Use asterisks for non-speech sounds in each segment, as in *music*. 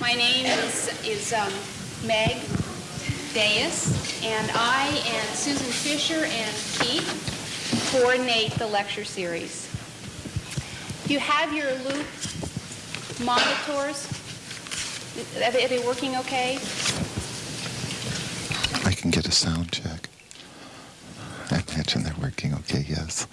My name is, is um, Meg Dais, and I and Susan Fisher and Keith coordinate the lecture series. You have your loop monitors. Are they, are they working okay? I can get a sound check. I imagine they're working okay, yes.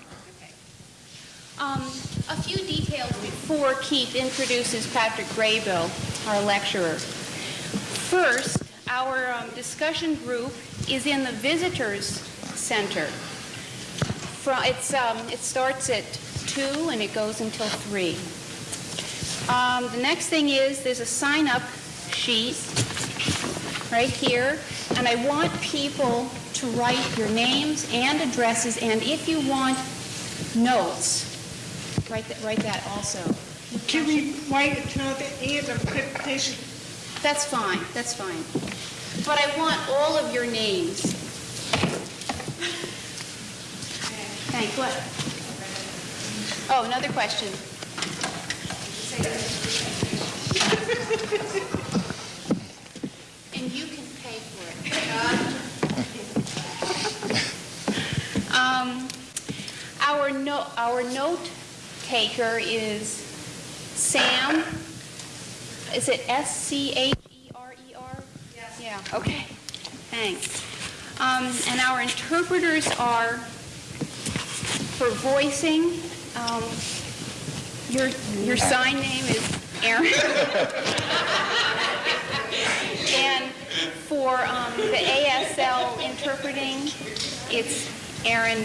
Um, a few details before Keith introduces Patrick Graybill, our lecturer. First, our um, discussion group is in the Visitors Center. From, it's, um, it starts at 2 and it goes until 3. Um, the next thing is there's a sign-up sheet right here, and I want people to write your names and addresses, and if you want notes, write that, write that also. Can we wait until the end of the presentation? That's fine, that's fine. But I want all of your names. Thanks, what? Oh, another question. And you can pay for it. Um, Our note, our note taker is Sam. Is it S-C-H-E-R-E-R? Yes. Yeah, okay, thanks. Um, And our interpreters are, for voicing, um, your, your sign name is Aaron. *laughs* And for um, the ASL interpreting, it's Aaron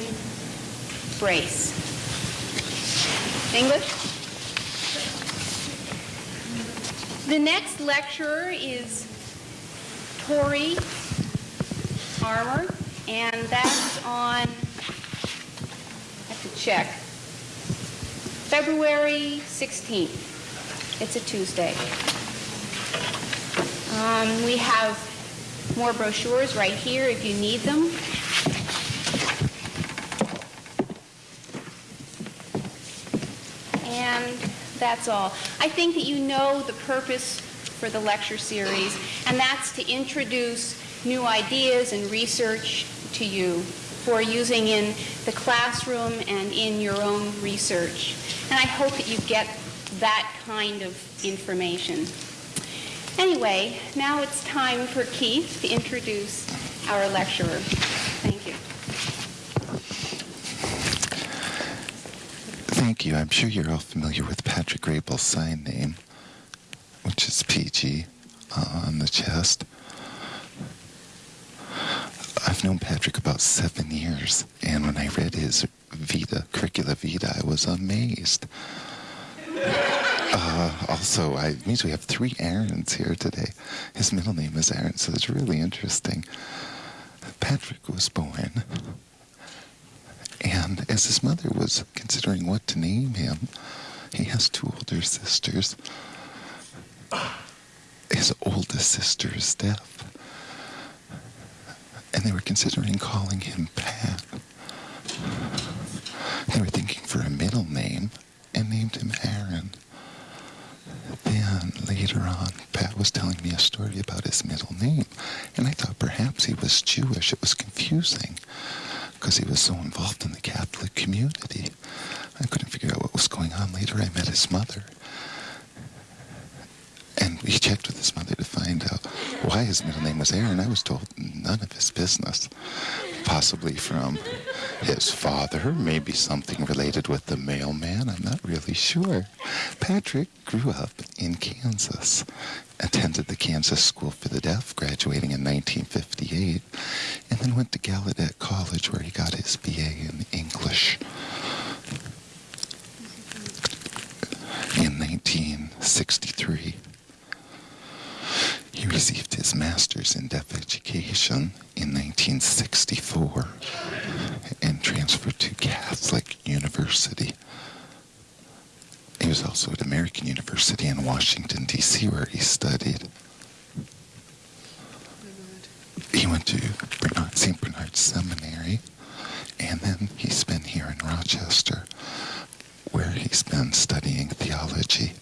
Brace. English? The next lecturer is Tori Armour, and that's on, I have to check, February 16th. It's a Tuesday. Um, we have more brochures right here if you need them. And that's all. I think that you know the purpose for the lecture series, and that's to introduce new ideas and research to you for using in the classroom and in your own research. And I hope that you get that kind of information. Anyway, now it's time for Keith to introduce our lecturer. Thank you. Thank you. I'm sure you're all familiar with Patrick Graybill's sign name, which is PG uh, on the chest. I've known Patrick about seven years, and when I read his Vita, curricula vita, I was amazed. *laughs* Uh, also, I it means we have three Aarons here today. His middle name is Aaron, so it's really interesting. Patrick was born, as his mother was considering what to name him, he has two older sisters. His oldest sister is deaf, and they were considering calling him Pat. They were thinking for a middle name and named him Aaron. Then later on, Pat was telling me a story about his middle name, and I thought perhaps he was Jewish. It was confusing because he was so involved in the Catholic community. I couldn't figure out what was going on. Later, I met his mother, and we *laughs* checked with his mother to find out why his middle name was Aaron. I was told none of his business. Possibly from his father, maybe something related with the mailman. I'm not really sure. Patrick grew up in Kansas, attended the Kansas School for the Deaf, graduating in 1958, and then went to Gallaudet College where he got his BA in English. In 1963, he received his master's in deaf education in 1964 and transferred to Catholic University. He was also at American University in Washington, D.C., where he studied. He went to Bernard, St. Bernard Seminary, and then he's been here in Rochester, where he's been studying theology.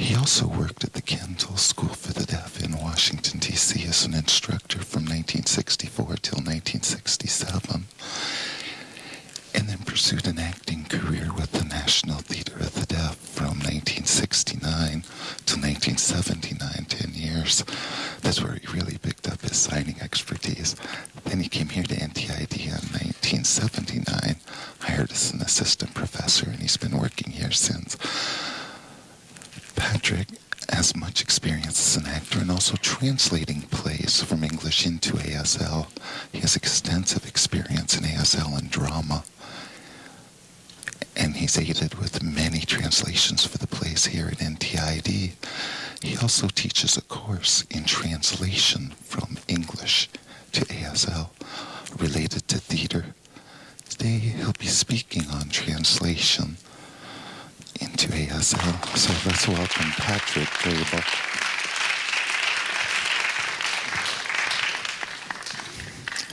He also worked at the Kendall School for the Deaf in Washington, D.C. as an instructor from 1964 till 1967, and then pursued an acting career with the National Theater of the Deaf from 1969 to 1979, 10 years. That's where he really picked up his signing expertise. Then he came here to NTID in 1979, hired as an assistant professor, and he's been working here since. Patrick has much experience as an actor and also translating plays from English into ASL. He has extensive experience in ASL and drama. And he's aided with many translations for the plays here at NTID. He also teaches a course in translation from English to ASL related to theater. Today he'll be speaking on translation into ASL. So let's welcome Patrick Graybill.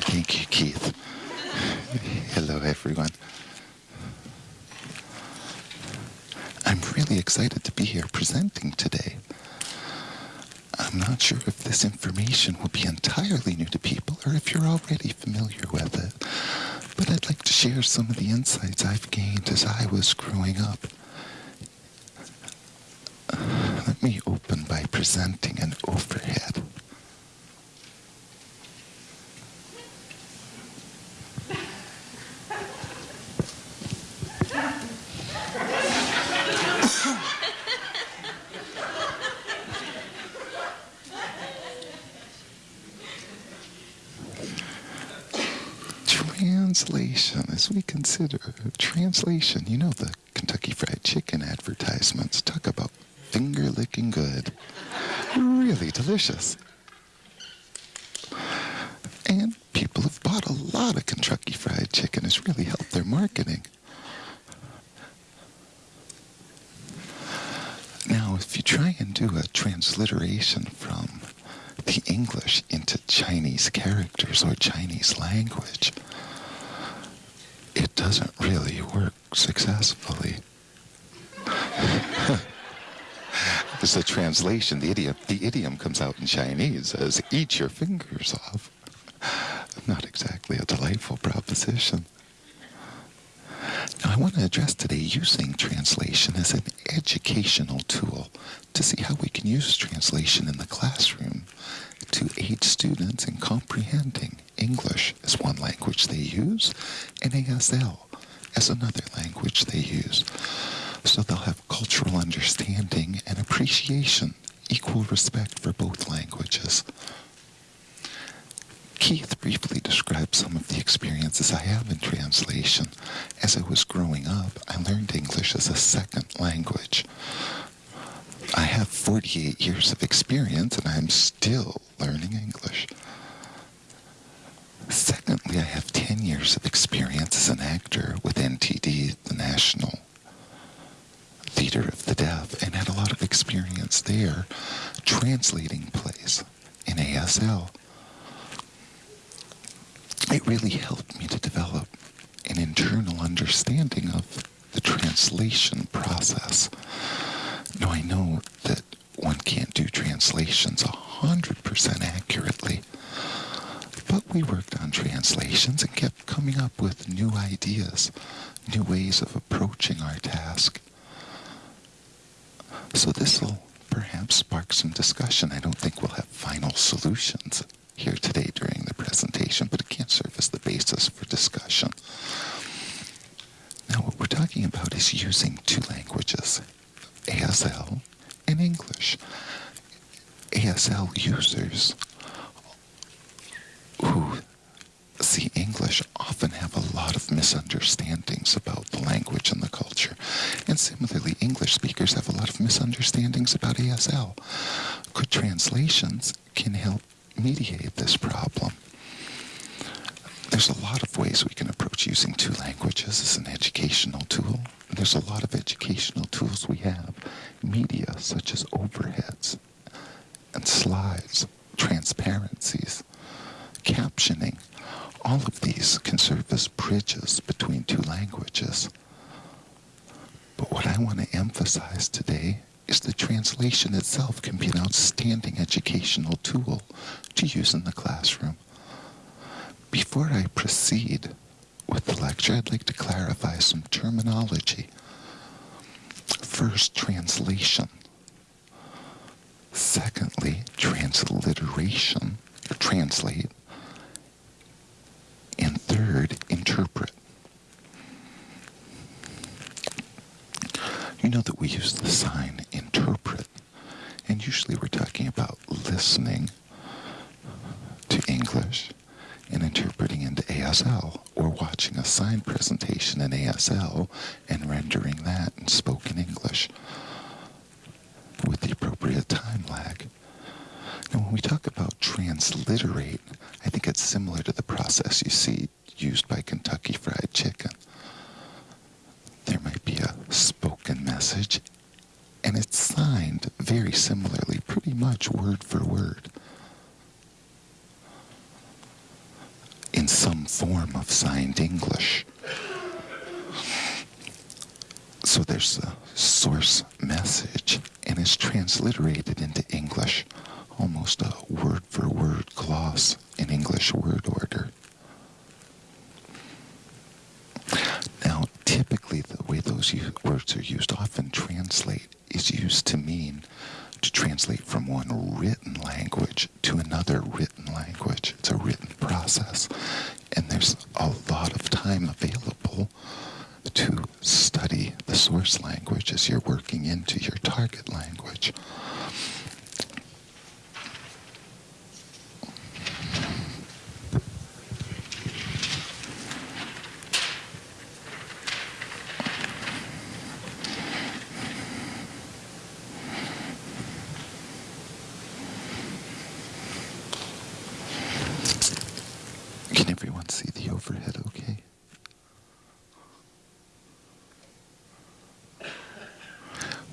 Thank you, Keith. Hello, everyone. I'm really excited to be here presenting today. I'm not sure if this information will be entirely new to people or if you're already familiar with it, but I'd like to share some of the insights I've gained as I was growing up. Let me open by presenting an overhead. Translation, as we consider translation, you know the Kentucky Fried Chicken advertisements talk about finger licking good. Really delicious. And people have bought a lot of Kentucky Fried Chicken. It's really helped their marketing. Now, if you try and do a transliteration from the English into Chinese characters or Chinese language, doesn't really work successfully. *laughs* It's a translation. The idiom, the idiom comes out in Chinese as "eat your fingers off." Not exactly a delightful proposition. Now, I want to address today using translation as an educational tool to see how we can use translation in the classroom to aid students in comprehending English as one language they use and ASL as another language they use. So they'll have cultural understanding and appreciation, equal respect for both languages. Keith briefly described some of the experiences I have in translation. As I was growing up, I learned English as a second language. I have 48 years of experience and I'm still learning English. Secondly, I have 10 years of experience as an actor with NTD, the National Theater of the Deaf, and had a lot of experience there translating plays in ASL. It really helped me to develop an internal understanding of the translation process. Now, I know that one can't do translations 100% accurately, but we worked on translations and kept coming up with new ideas, new ways of approaching our task. So this will perhaps spark some discussion. I don't think we'll have final solutions here today during the presentation, but it can serve as the basis for discussion. Now, what we're talking about is using two languages, ASL and English. ASL users who see English often have a lot of misunderstandings about the language and the culture. And similarly, English speakers have a lot of misunderstandings about ASL. Good translations can help mediate this problem. There's a lot of ways we can approach using two languages as an educational tool. There's a lot of educational tools we have, media such as overheads and slides, transparencies, captioning. All of these can serve as bridges between two languages. But what I want to emphasize today is the translation itself can be an outstanding educational tool to use in the classroom. Before I proceed with the lecture, I'd like to clarify some terminology. First, translation. Secondly, transliteration, or translate. And third, interpret. You know that we use the sign interpret, and usually we're talking about listening to English and interpreting into ASL, or watching a sign presentation in ASL and rendering that in spoken English with the appropriate time lag. Now, when we talk about transliterate, I think it's similar to the process you see used by Kentucky Fried Chicken. There might be a spoken message, and it's signed very similarly, pretty much word for word. in some form of signed English. So there's a source message, and it's transliterated into English, almost a word for word gloss in English word order. Now, typically, the way those u- words are used, often translate, is used to mean to translate from one written language to another written language. It's a written process. And there's a lot of time available to study the source language as you're working into your target language. Can everyone see the overhead okay?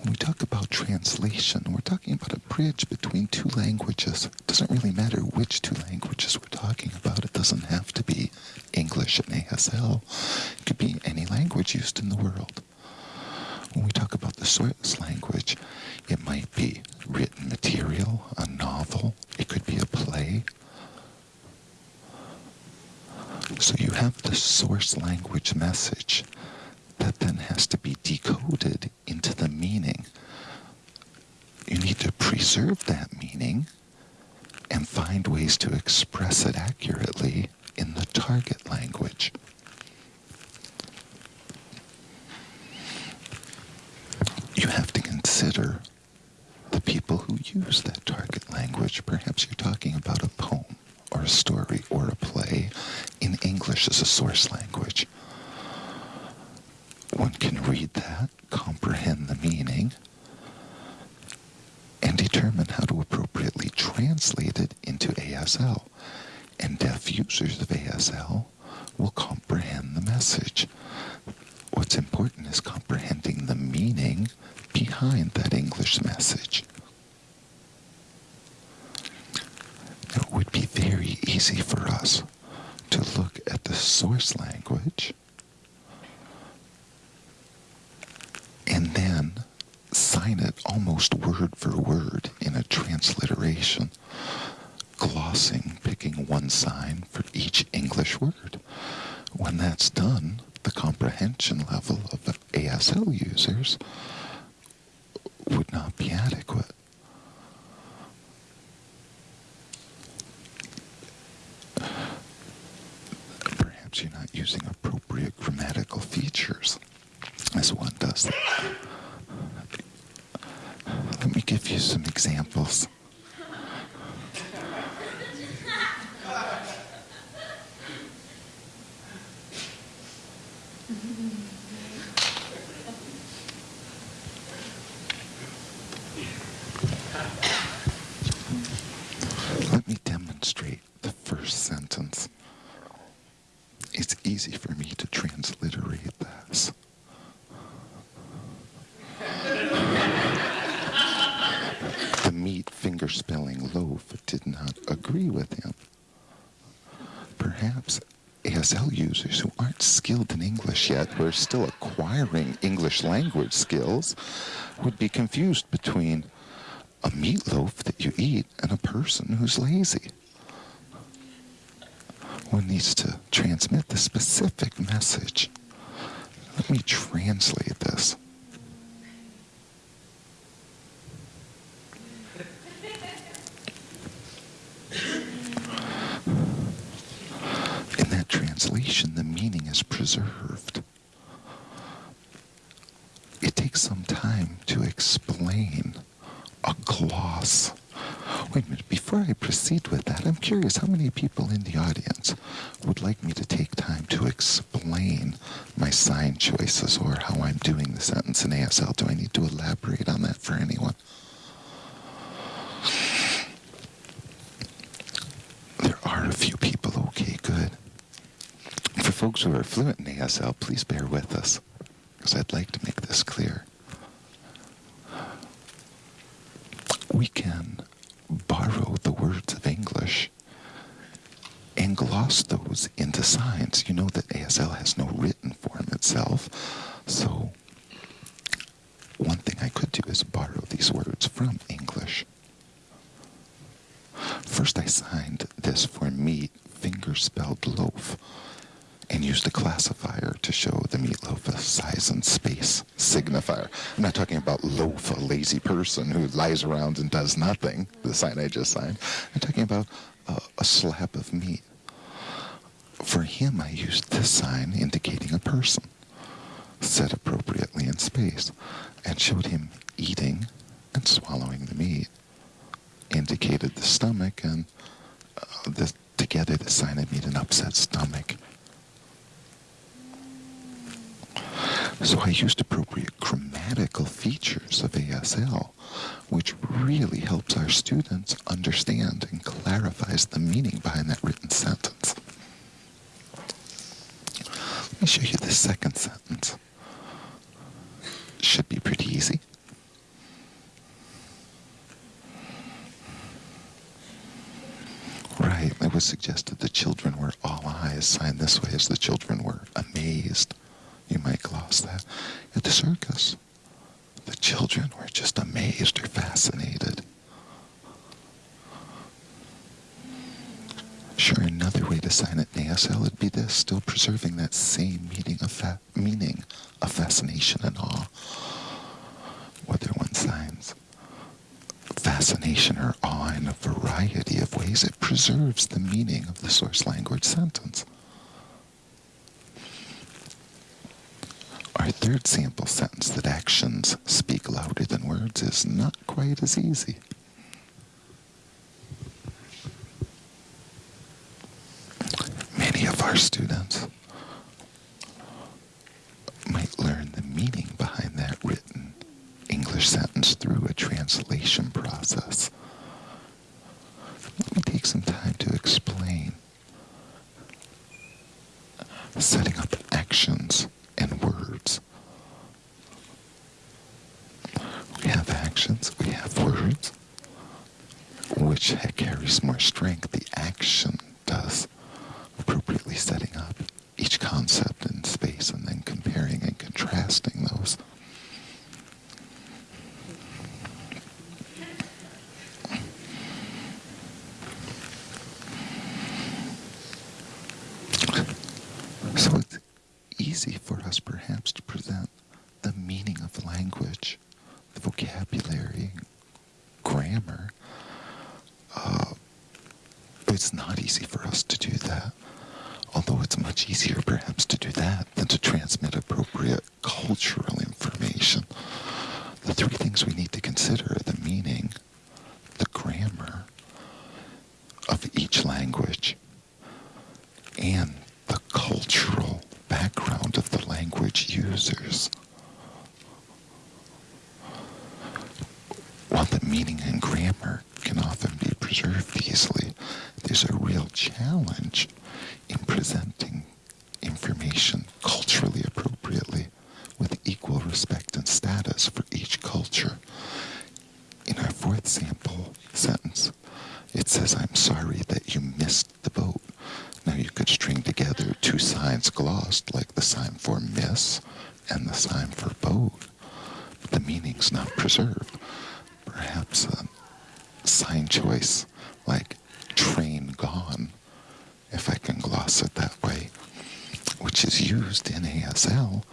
When we talk about translation, we're talking about a bridge between two languages. It doesn't really matter which two languages we're talking about. It doesn't have to be English and ASL. It could be any language used in the world. When we talk about the source language, it might be written material, a novel, it could be a play, so you have the source language message that then has to be decoded into the meaning. You need to preserve that meaning and find ways to express it accurately in the target language. You have to consider the people who use that target language. Perhaps you're talking about a poem or a story or a play in English as a source language. One can read that, comprehend the meaning, and determine how to appropriately translate it into ASL. And deaf users of ASL will comprehend the message. What's important is comprehending the meaning behind that English message. It would be very easy for us to look at the source language and then sign it almost word for word in a transliteration, glossing, picking one sign for each English word. When that's done, the comprehension level of the ASL users would not be adequate. Perhaps you're not using appropriate grammatical features as one does. Let me give you some examples. Let me demonstrate the first sentence. It's easy for me to transliterate this. the meat finger spelling loaf did not agree with him. Perhaps ASL users who aren't skilled in English yet, who are still acquiring English language skills, would be confused between a meatloaf that you eat and a person who's lazy. One needs to transmit the specific message. Let me translate this. In that translation, the meaning is preserved. It takes some time to explain a gloss. Wait a minute, before I proceed with curious how many people in the audience would like me to take time to explain my sign choices or how I'm doing the sentence in ASL? Do I need to elaborate on that for anyone? There are a few people. Okay, good. For folks who are fluent in ASL, please bear with us, because I'd like to make this clear. We can borrow the words of English and gloss those into signs. You know that ASL has no written form itself, so one thing I could do is borrow these words from English. First, I signed this for meat, finger spelled loaf, and used a classifier to show the meatloaf a size and space signifier. I'm not talking about loaf, a lazy person who lies around and does nothing, the sign I just signed. I'm talking about uh, a slab of meat. For him, I used this sign indicating a person, set appropriately in space, and showed him eating and swallowing the meat indicated the stomach, and uh, the, together the sign had made an upset stomach. So I used appropriate grammatical features of ASL, which really helps our students understand and clarifies the meaning behind that written sentence. Let me show you the second sentence. Should be pretty easy. Right, it was suggested that the children were all eyes, signed this way as the children were amazed. You might gloss that. At the circus, the children were just amazed or fascinated. Sure, another way to sign it ASL would be this, still preserving that same meaning of, meaning of fascination and awe. Whether one signs fascination or awe in a variety of ways, it preserves the meaning of the source language sentence. Our third sample sentence that actions speak louder than words is not quite as easy. Many of our students might learn the meaning behind that written English sentence through a translation process. Let me take some time to explain. Setting up actions and words. We have actions, we have words. Which carries more strength? The action does, appropriately setting up each concept in space and then comparing and contrasting those. So it's easy for us perhaps to present the meaning of language, the vocabulary, grammar. Uh, but it's not easy for us to do that. Although it's much easier perhaps to do that than to transmit appropriate cultural information. The three things we need to consider are the meaning, the grammar of each language, and the cultural background of the language users. While the meaning and grammar can often be preserved easily, there's a real challenge in presenting information culturally appropriately with equal respect and status for each culture. In our fourth sample sentence, it says, I'm sorry that you missed the boat. Now you could string together two signs glossed, like the sign for miss and the sign for boat. But the meaning's not preserved. Perhaps a sign choice like train gone, if I can gloss it that way, which is used in ASL,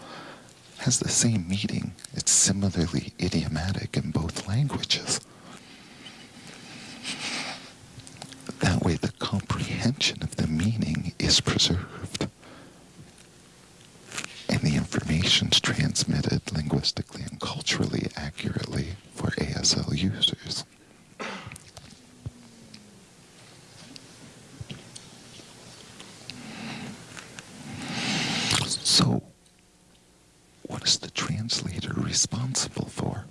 has the same meaning. It's similarly idiomatic in both languages. That way, the comprehension of the meaning is preserved. And the information's transmitted linguistically and culturally accurately for ASL users. So, what is the translator responsible for?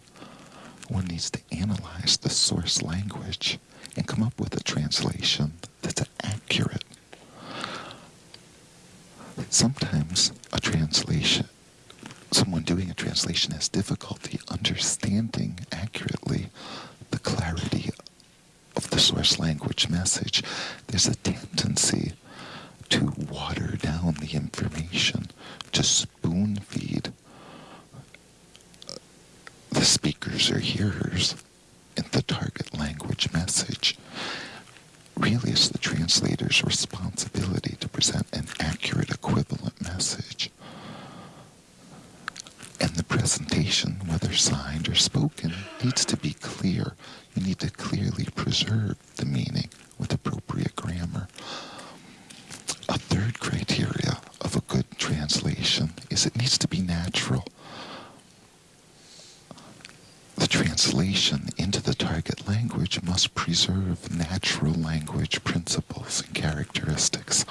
One needs to analyze the source language and come up with a translation that's accurate. Sometimes a translation, someone doing a translation has difficulty understanding accurately the clarity of the source language message. There's a tendency to water down the information, to spoon feed the speakers or hearers in the target language message. Really, it's the translator's responsibility to present an accurate equivalent message. And the presentation, whether signed or spoken, needs to be clear. You need to clearly preserve the meaning with appropriate grammar. A third criteria of a good translation is it needs to be natural. The translation into the target language must preserve natural language principles and characteristics.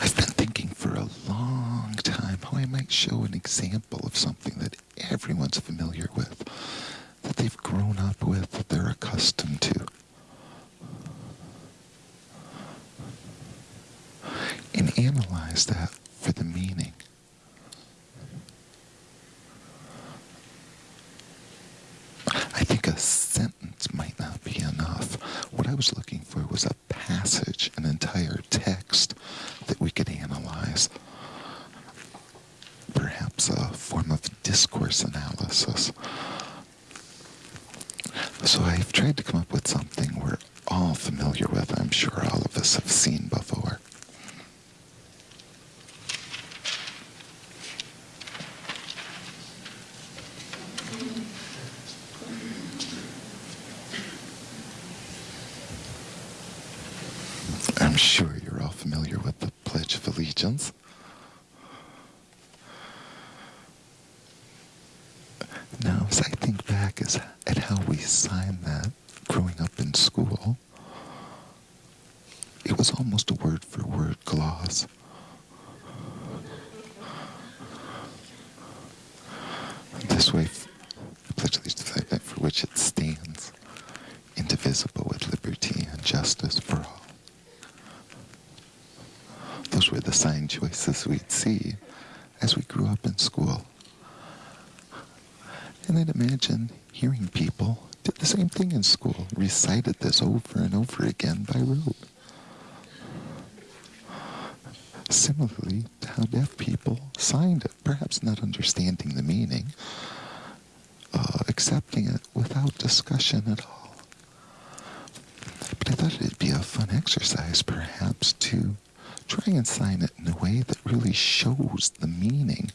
I've been thinking for a long time how I might show an example of something that everyone's familiar with, that they've grown up with, that they're accustomed to. And analyze that for the meaning. I think a sentence might not be enough. What I was looking for was a passage, an entire text that we could analyze. Perhaps a form of discourse analysis. So I've tried to come up with something we're all familiar with. I'm sure all of us have seen before. I'm sure you're all familiar with the Pledge of Allegiance. Now, as I think back as, at how we signed that growing up in school, it was almost a word for word gloss. This way, the Pledge of Allegiance to the flag for which it stands, indivisible with liberty and justice for all. Those were the sign choices we'd see as we grew up in school. And I'd imagine hearing people did the same thing in school, recited this over and over again by rote. Similarly to how deaf people signed it, perhaps not understanding the meaning, uh, accepting it without discussion at all. But I thought it'd be a fun exercise, perhaps, to try and sign it in a way that really shows the meaning,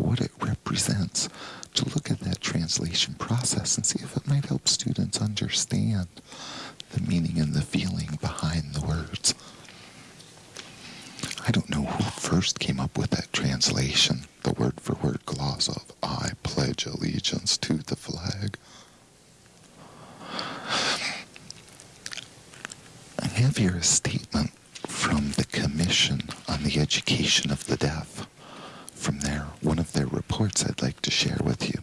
what it represents, to look at that translation process and see if it might help students understand the meaning and the feeling behind the words. I don't know who first came up with that translation, the word for word gloss of I pledge allegiance to the flag. I have here a statement from the Commission on the Education of the Deaf. From there, one of their reports I'd like to share with you.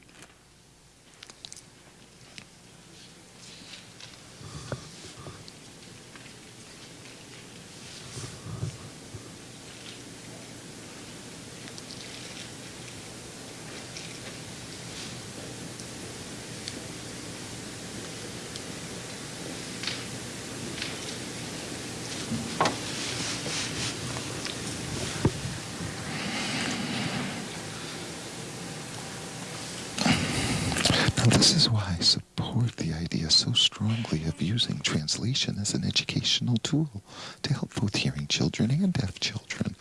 This is why I support the idea so strongly of using translation as an educational tool to help both hearing children and deaf children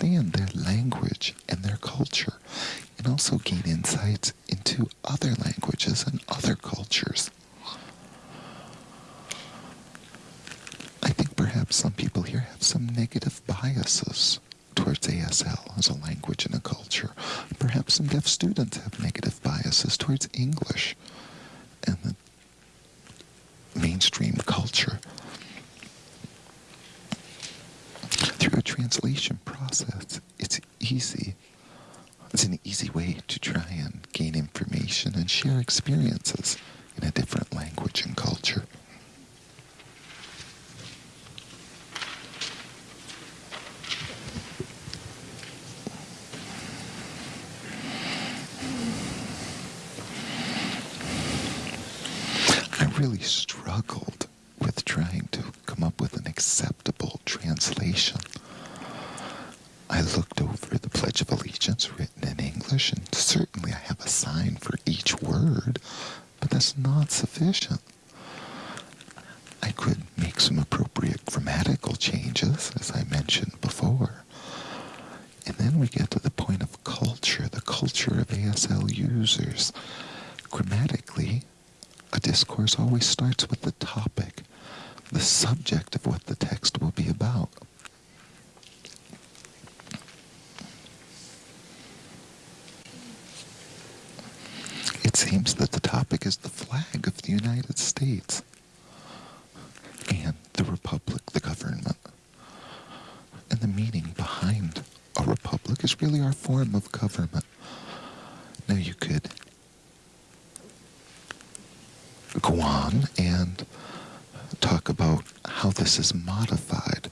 understand their language and their culture, and also gain insights into other languages and other cultures. I think perhaps some people here have some negative biases towards ASL as a language and a culture. Perhaps some deaf students have negative biases towards English and the mainstream culture. Through a translation process, it's easy. It's an easy way to try and gain information and share experiences in a different language and culture. I really struggled with trying to come up with an acceptable translation. I looked over the Pledge of Allegiance written in English, and certainly I have a sign for each word, but that's not sufficient. I could make some appropriate grammatical changes, as I mentioned before. And then we get to the point of culture, the culture of ASL users. Grammatically, a discourse always starts with the topic, the subject of what the text will be about. It seems that the topic is the flag of the United States and the republic, the government. And the meaning behind a republic is really our form of government. Now you could go on and talk about this is modified.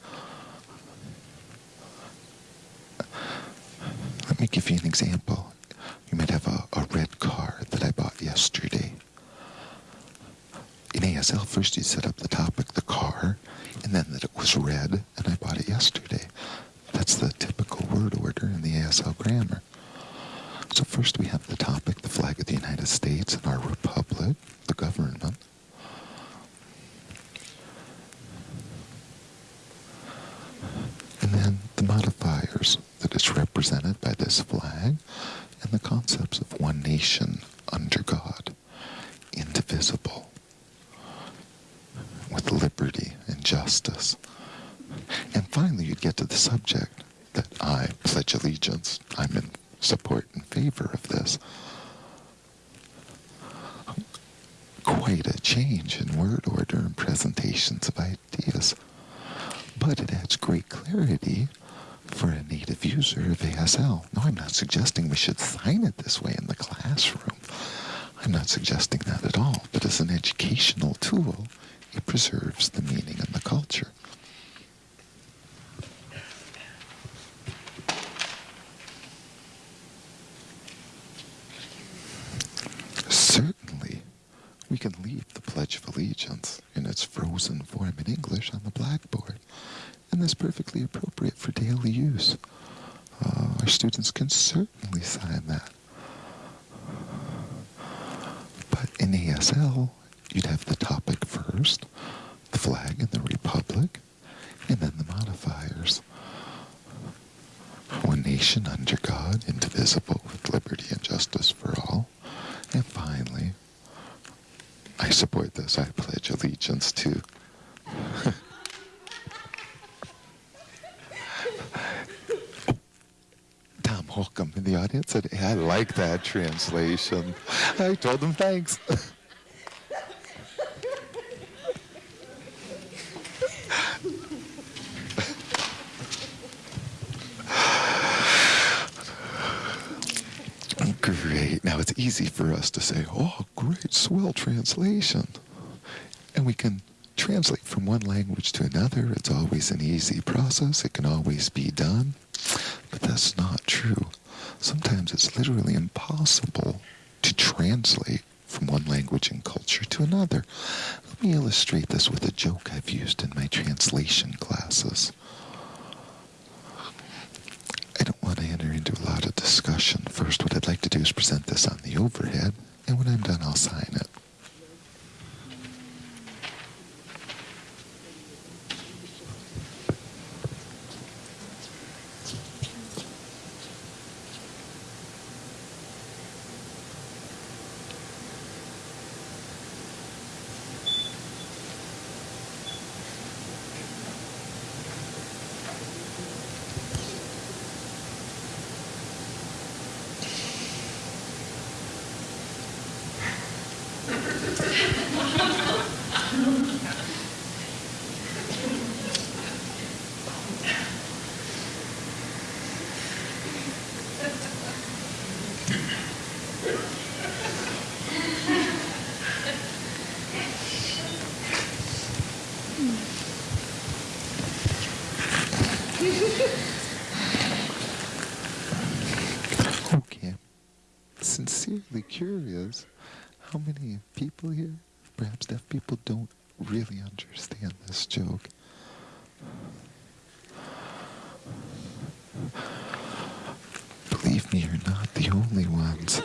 Let me give you an example. You might have a, a red car that I bought yesterday. In ASL, first you set up the topic, the car, and then that it was red, and I bought it yesterday. That's the typical word order in the ASL grammar. So first we have the topic, the flag of the United States and our republic, the government. And then the modifiers that is represented by this flag and the concepts of one nation under God, indivisible, with liberty and justice. And finally, you'd get to the subject that I pledge allegiance. I'm in support and favor of this. Quite a change in word order and presentations of ideas. But it adds great clarity for a native user of ASL. No, I'm not suggesting we should sign it this way in the classroom. I'm not suggesting that at all. But as an educational tool, it preserves the meaning and the culture. Certainly, we can leave the Pledge of Allegiance in its frozen form in English on the blackboard, and that's perfectly appropriate for daily use. Uh, our students can certainly sign that. But in ASL, you'd have the topic first, the flag and the republic, and then the modifiers. One nation under God, indivisible, with liberty and justice for all. And finally, I support this. I pledge allegiance to. Tom Holcomb in the audience said, hey, I like that translation. I told him thanks. Great. Now it's easy for us to say, oh, great, swell translation. And we can translate from one language to another. It's always an easy process. It can always be done. But that's not true. Sometimes it's literally impossible to translate from one language and culture to another. Let me illustrate this with a joke I've used in my translation classes. I don't want to enter into a lot of discussion. First, what I'd like to do is present this on the overhead, and when I'm done, I'll sincerely curious how many people here, perhaps deaf people, don't really understand this joke. Believe me, you're not the only ones.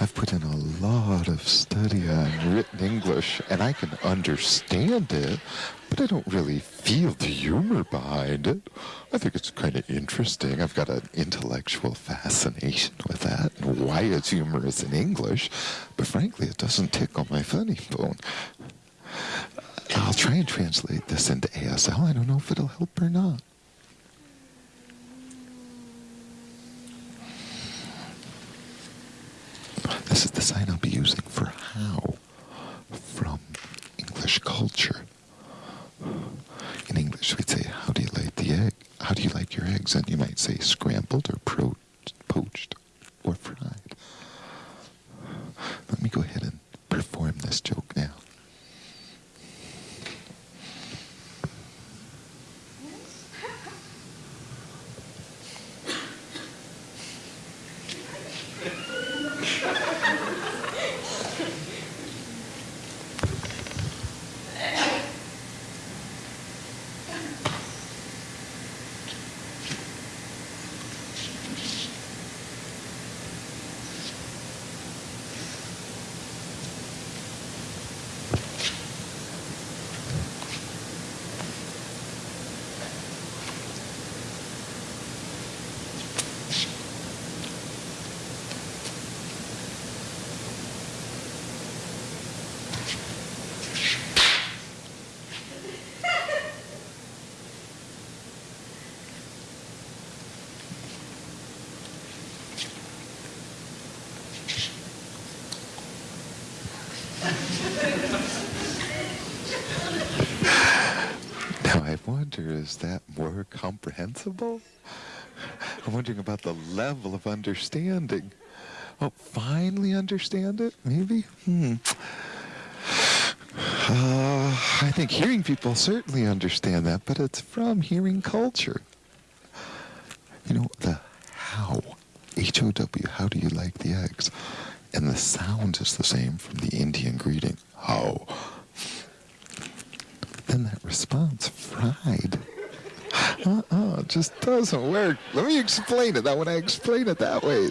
I've put in a lot of study on written English, and I can understand it, but I don't really feel the humor behind it. I think it's kind of interesting. I've got an intellectual fascination with that and why it's humorous in English, but frankly, it doesn't tickle my funny bone. I'll try and translate this into ASL. I don't know if it'll help or not. This is the sign I'll be using for how from English culture. In English, we'd say, How do you like the egg? How do you like your eggs? And you might say scrambled or pro- poached or fried. Let me go ahead and perform this joke now. Now I wonder, is that more comprehensible? I'm wondering about the level of understanding. Oh, finally understand it? Maybe? Hmm. Uh, I think hearing people certainly understand that, but it's from hearing culture. You know, the how, H O W, how do you like the eggs? And the sound is the same from the Indian greeting, how. Then that response, fried. Uh-uh, it just doesn't work. Let me explain it. Now, when I explain it that way,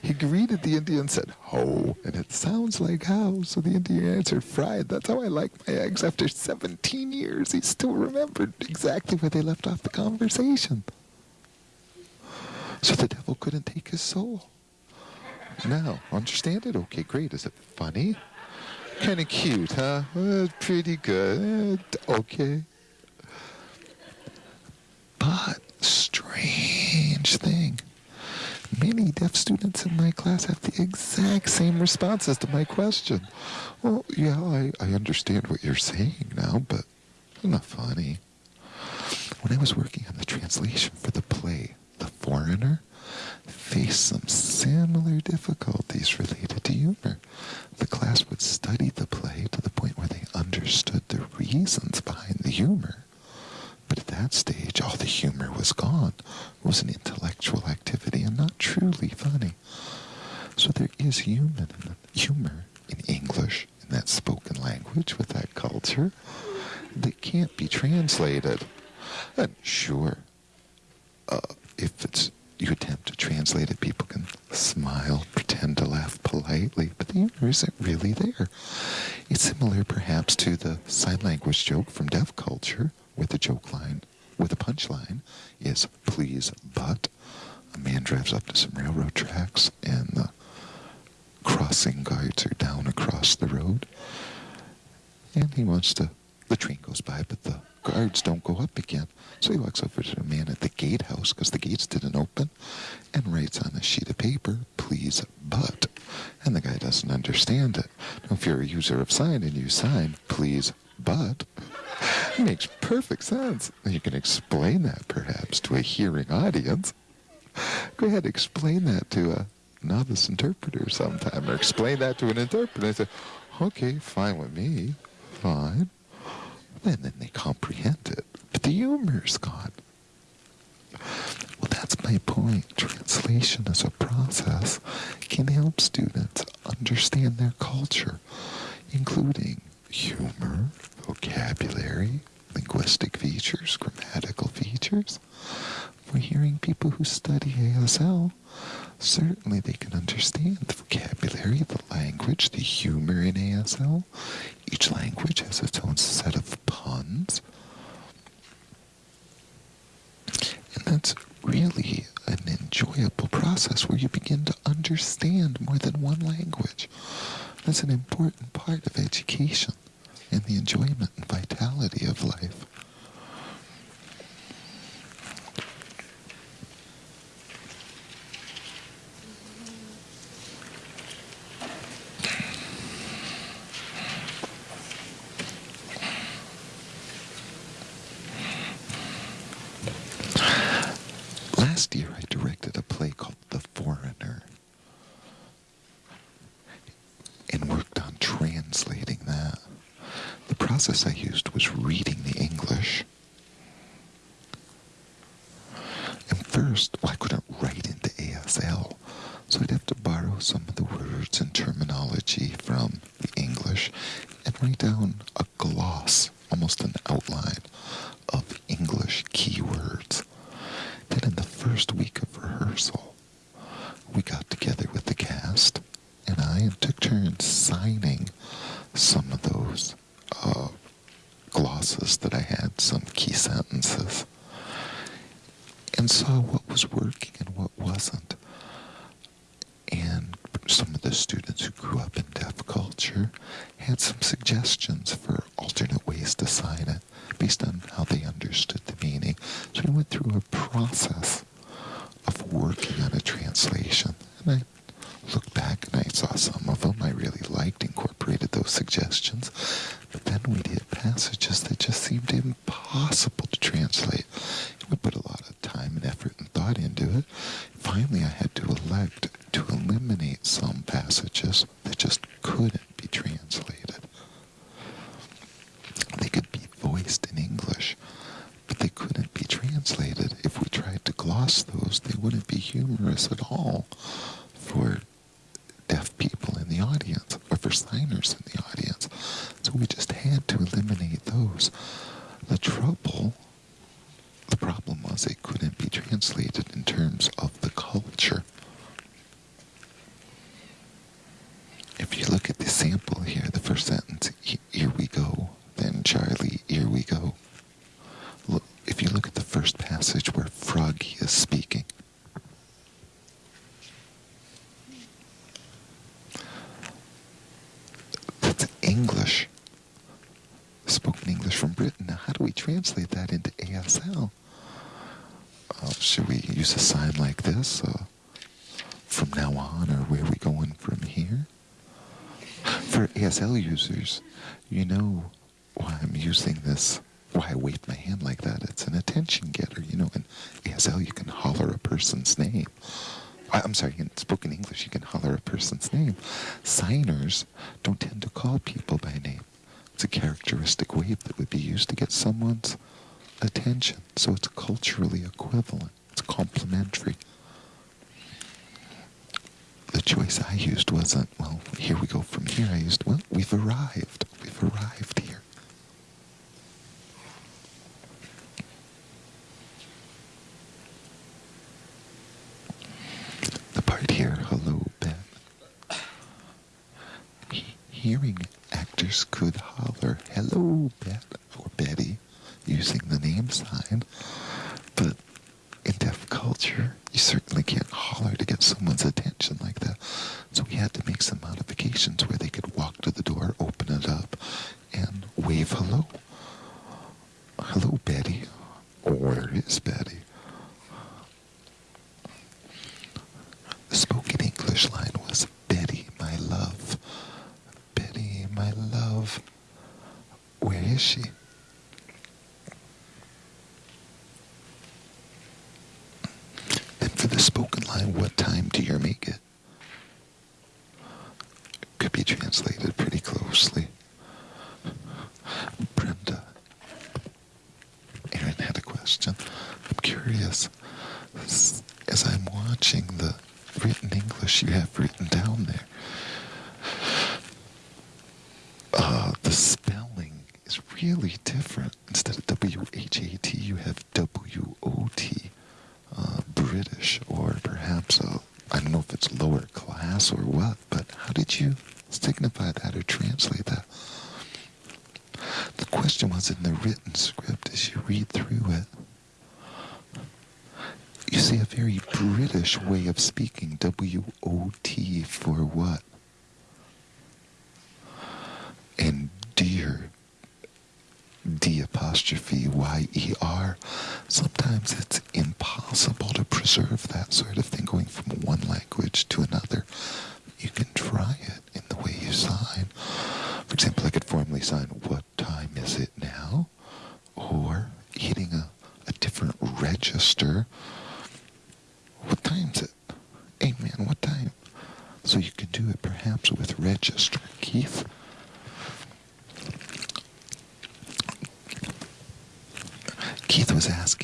he greeted the Indian said, ho, and it sounds like how. So the Indian answered, fried. That's how I like my eggs. After 17 years, he still remembered exactly where they left off the conversation. So the devil couldn't take his soul. Now, understand it? Okay, great. Is it funny? Kind of cute, huh? Uh, pretty good. Uh, okay. But, strange thing. Many deaf students in my class have the exact same responses to my question. Well, yeah, I, I understand what you're saying now, but it's not funny. When I was working on the translation for the play, The Foreigner, faced some similar difficulties related to humor. The class would study the play to the point where they understood the reasons behind the humor. But at that stage, all the humor was gone. It was an intellectual activity and not truly funny. So there is human humor in English, in that spoken language, with that culture, that can't be translated. And sure, uh, if it's you attempt to translate it, people can smile, pretend to laugh politely, but the humor isn't really there. It's similar, perhaps, to the sign language joke from deaf culture, where the joke line, with the punchline, is please, but. A man drives up to some railroad tracks, and the crossing guards are down across the road, and he wants to. The train goes by, but the guards don't go up again. So he walks over to the man at the gatehouse because the gates didn't open and writes on a sheet of paper, please, but. And the guy doesn't understand it. Now, if you're a user of sign and you sign, please, but, it makes perfect sense. You can explain that perhaps to a hearing audience. Go ahead, explain that to a novice interpreter sometime, or explain that to an interpreter and say, okay, fine with me, fine. And then they comprehend it. But the humor's gone. Well, that's my point. Translation as a process can help students understand their culture, including humor, vocabulary, linguistic features, grammatical features. For hearing people who study ASL, certainly they can understand the vocabulary, the language, the humor in ASL. Each language has its own set of puns. And that's really an enjoyable process where you begin to understand more than one language. That's an important part of education and the enjoyment and vitality of life. Last year, I directed a play called The Foreigner and worked on translating that. The process I used was reading the English. And first, well, I couldn't write into ASL, so I'd have to borrow some of the words and terminology from the English and write down a gloss, almost an outline, of English keywords. Then in the first week of rehearsal, we got together with the cast and I and took turns signing some of those uh, glosses that I had, some key sentences, and saw what was working and what wasn't. And some of the students who grew up in deaf culture had some suggestions for alternate ways to sign it based on how they understood the meaning. So we went through a process of working on a translation. And I looked back and I saw some of them I really liked, incorporated those suggestions. But then we did passages that just seemed impossible to translate. We put a lot of time and effort and thought into it. Finally, I had to elect to eliminate some passages that just couldn't be translated. They could be voiced in English, but they couldn't be translated. If we tried to gloss those, they wouldn't be humorous at all for deaf people in the audience or for signers in the audience. So we just had to eliminate those. The trouble, the problem was it couldn't be translated in terms of the culture. If you look at the sample here, the first sentence, here we go, then Charlie, here we go. Look, if you look at the first passage where Froggy is speaking, that's English, spoken English from Britain. Now, how do we translate that into ASL? Uh, should we use a sign like this uh, from now on, or where are we going from here? ASL users, you know why I'm using this, why I wave my hand like that. It's an attention getter. You know, in ASL, you can holler a person's name. I'm sorry, in spoken English, you can holler a person's name. Signers don't tend to call people by name. It's a characteristic wave that would be used to get someone's attention. So it's culturally equivalent. It's complementary. The choice I used wasn't, well, here we go from here. I used, well, we've arrived. We've arrived here. The part here, hello, Ben. He- hearing actors could holler, hello, Bet, or Betty, using the name sign. But in deaf culture, you certainly can't holler to get someone's attention like that. So we had to make some modifications where they could walk to the door, open it up, and wave hello. Hello, Betty. Where is Betty? The spoken English line was Betty, my love. Betty, my love. Where is she? You signify that or translate that? The question was in the written script as you read through it. You see a very British way of speaking, Keith was asked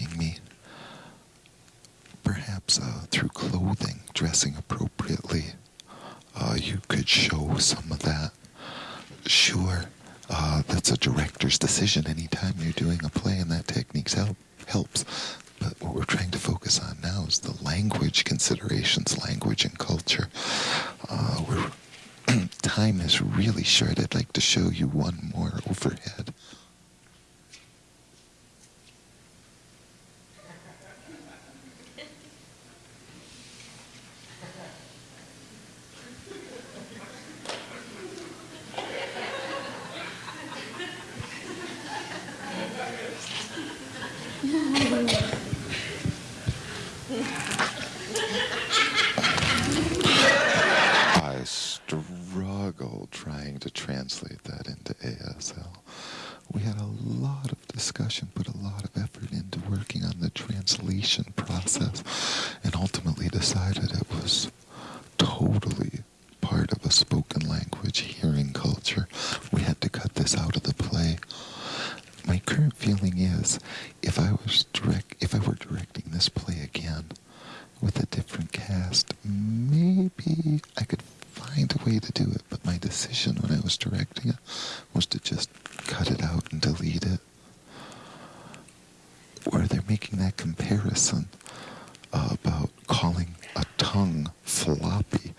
floppy.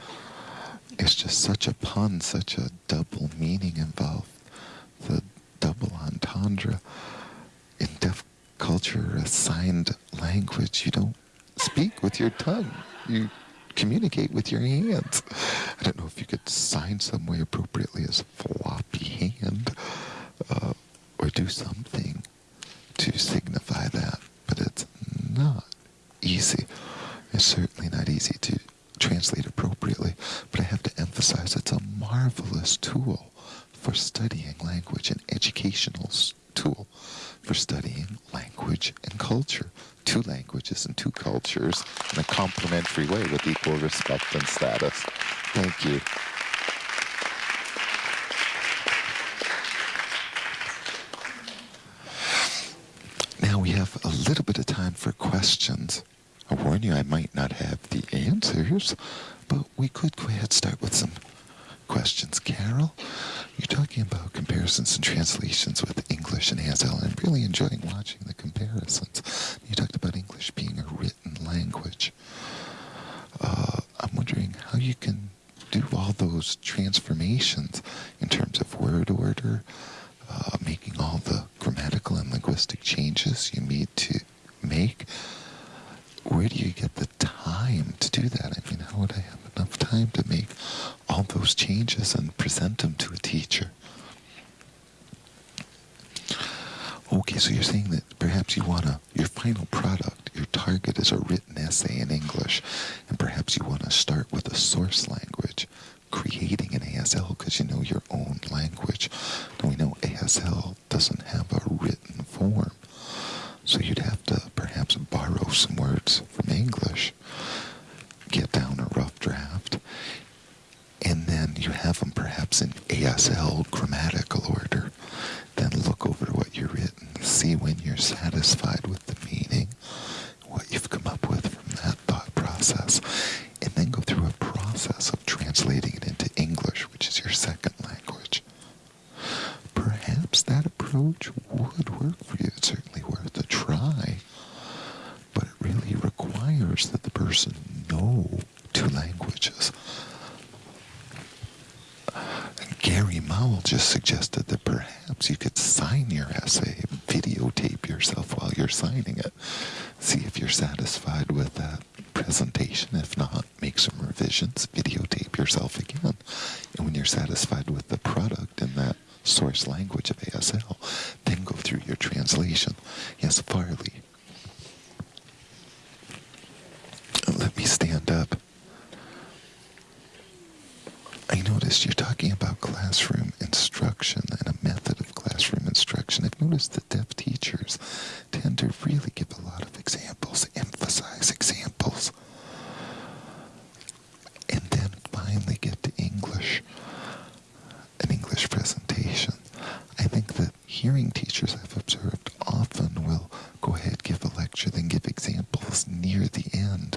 It's just such a pun, such a double meaning involved. The double entendre in deaf culture, a signed language, you don't speak with your tongue. You communicate with your hands. I don't know if you could sign some way appropriately as floppy hand uh, or do something to signify that, but it's not easy. It's certainly not easy to marvelous tool for studying language, an educational tool for studying language and culture. Two languages and two cultures in a complementary way with equal respect and status. Thank you. Now we have a little bit of time for questions. I warn you, I might not have the answers, but we could go ahead and start with target is a written essay in English, and perhaps you want to start with a source language, creating an ASL because you know your own language. and we know ASL doesn't have a written form, so you'd have to I've observed often will go ahead, give a lecture, then give examples near the end.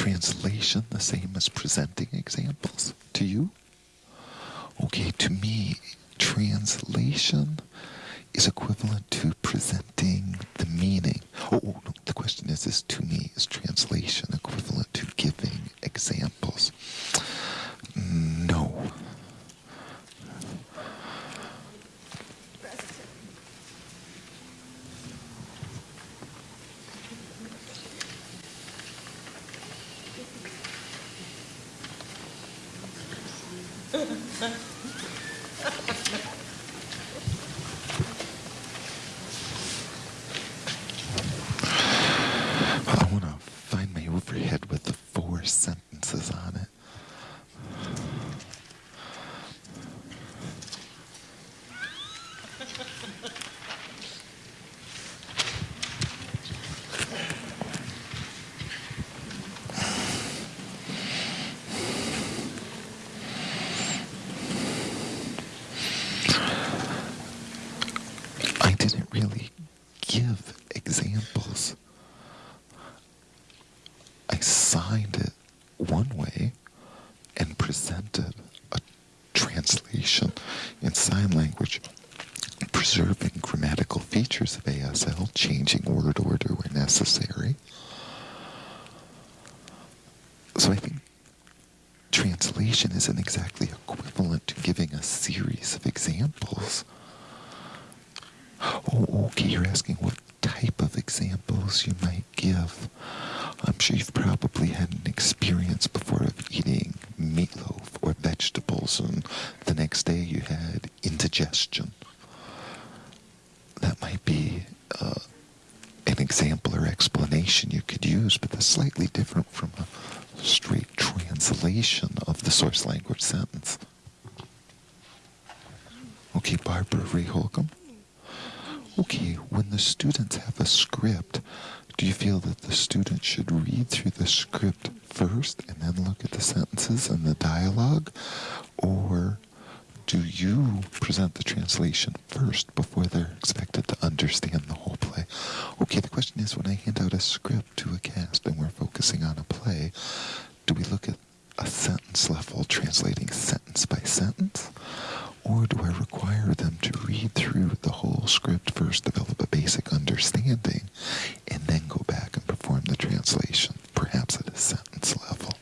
translation the same as presenting examples to you? Okay, to me, translation is equivalent to presenting the meaning translation isn't exactly equivalent to giving a series of examples. Oh, okay, you're asking what type of examples you might give. I'm sure you've probably had an experience before of eating meatloaf or vegetables, and the next day you had indigestion. That might be uh, an example or explanation you could use, but that's slightly different from a straight translation of the source language sentence. Okay, Barbara Ray Holcomb. Okay, when the students have a script, do you feel that the student should read through the script first and then look at the sentences and the dialogue? Or do you present the translation first before they're expected to understand the whole play? Okay, the question is when I hand out a script to a cast and we're focusing on a play, do we look at a sentence level translating sentence by sentence? Or do I require them to read through the whole script first, develop a basic understanding, and then go back and perform the translation, perhaps at a sentence level?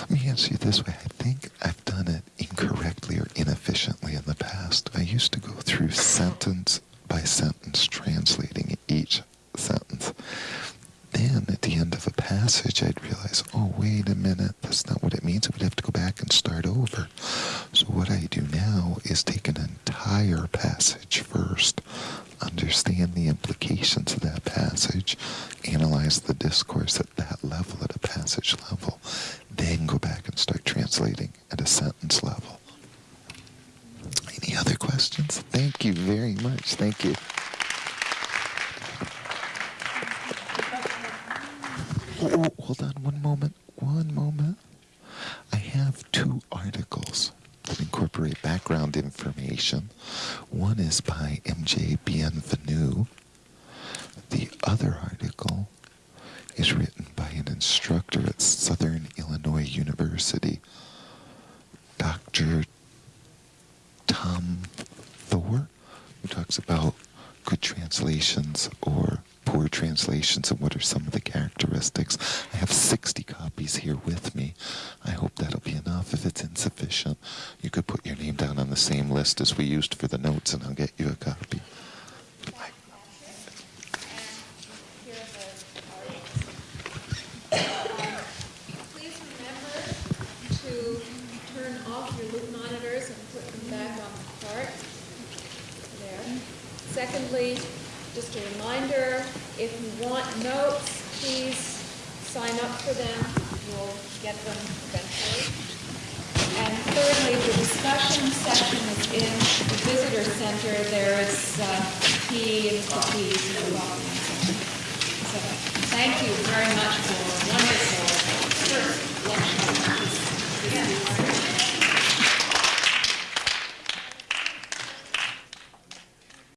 Let me answer you this way. I think I've done it incorrectly or inefficiently in the past. I used to go through sentence by sentence, translating each sentence. Then at the end of a passage, I'd realize, oh, wait a minute, that's not what it means. We'd have to go back and start over. So what I do now is take an entire passage first, understand the implications of that passage, analyze the discourse at that level, at a passage level, then go back and start translating at a sentence level. Any other questions? Thank you very much. Thank you.